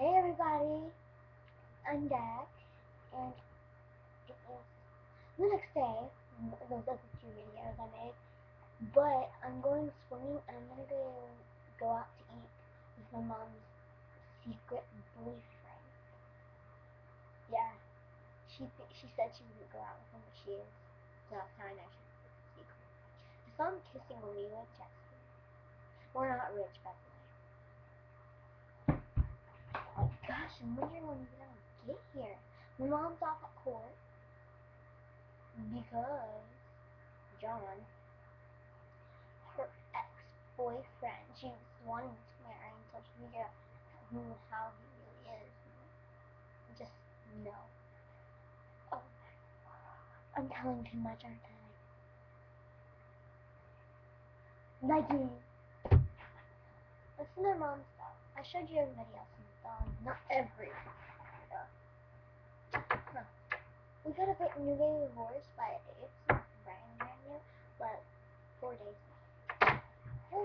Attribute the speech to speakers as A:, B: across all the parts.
A: Hey everybody, I'm Dad, and it is the next day, those other two videos I made, but I'm going swimming and I'm gonna go, go out to eat with my mom's secret boyfriend. Yeah, she she said she wouldn't go out with him, but she is, so that's how I know she's secret. I saw him kissing Olivia Jackson. We're not rich, by the way. Oh my gosh, I'm wondering when he's gonna get here. My mom's off at court because John, her ex-boyfriend, she was wanting to marry until she figured out who, how he really is. Just no. Oh, I'm telling too much, aren't I? Nike. Listen to their mom's stuff. I showed you everybody else's stuff. Not every. Huh. We got a bit new game of Wars by it's not brand new, but four days. Hey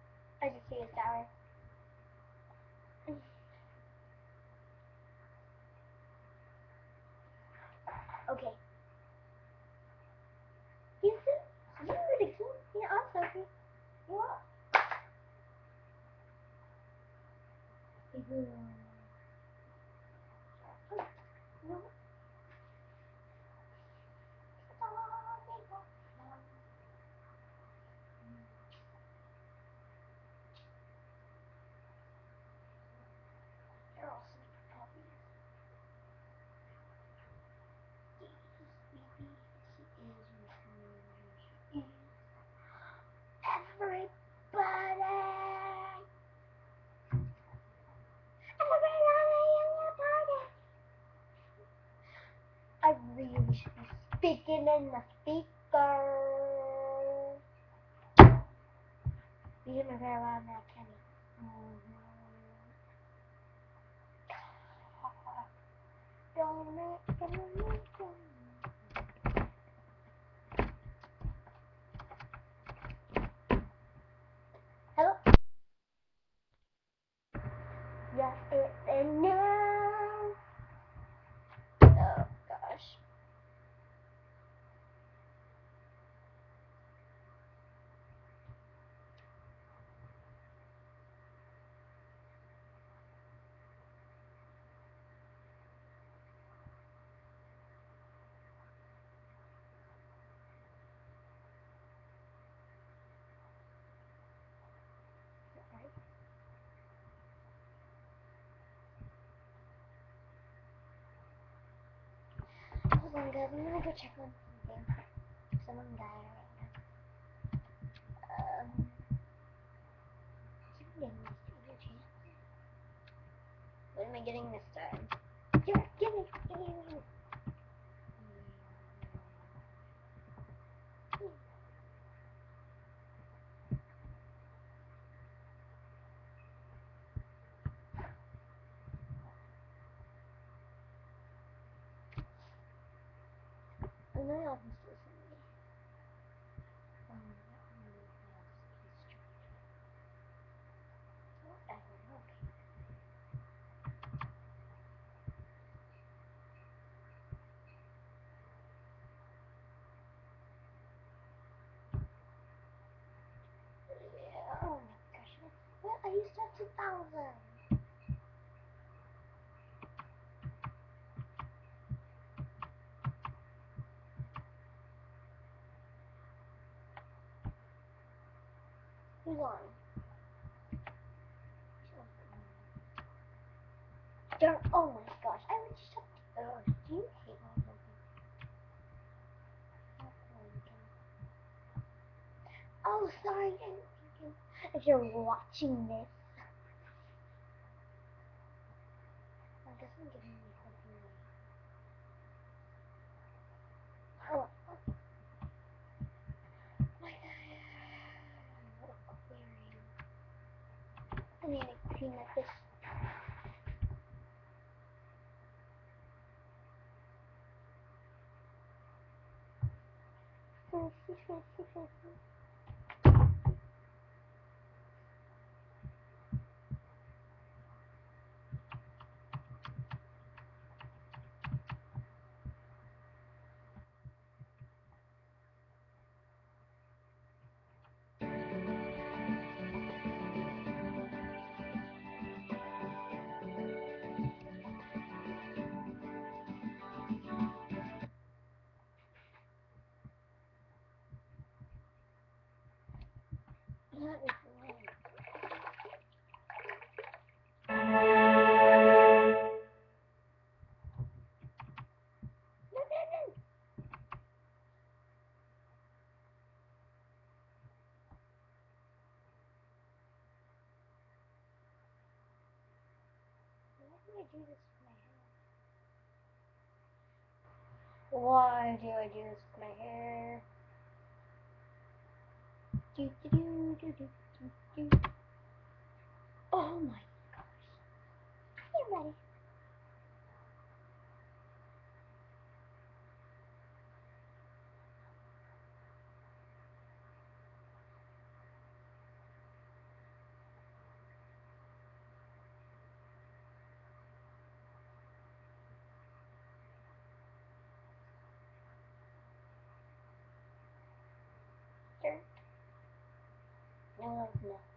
A: Mhm. No. They're all sleepy puppies. Sleepy, she is she is. Everybody! Everybody in the party! I really should be speaking in the speaker. You hear my very loud now, Kenny. Don't make make don't Hello? Yes, it's in now. Oh gosh. Right? On, guys. I'm gonna go check on something. Someone died right now. Um. What am I getting this time? It, give give it. Um, that really has history. Whatever, okay. Yeah, oh my gosh. Well, I used to have 2,000. Who's on? darn. Oh my gosh. I was just. Talking. Oh, do you hate my Oh, sorry. If you're watching this. I guess I'm giving you something. Oh. My God. Aquarium. I need to clean up this. Fancy, fancy, fancy. Do this with my hair? Why do I do this with my hair? Do, do, do, do, do, do, do. Oh my gosh. Ready? Sure. No, no.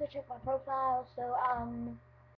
A: Gotta check my profile. So, um,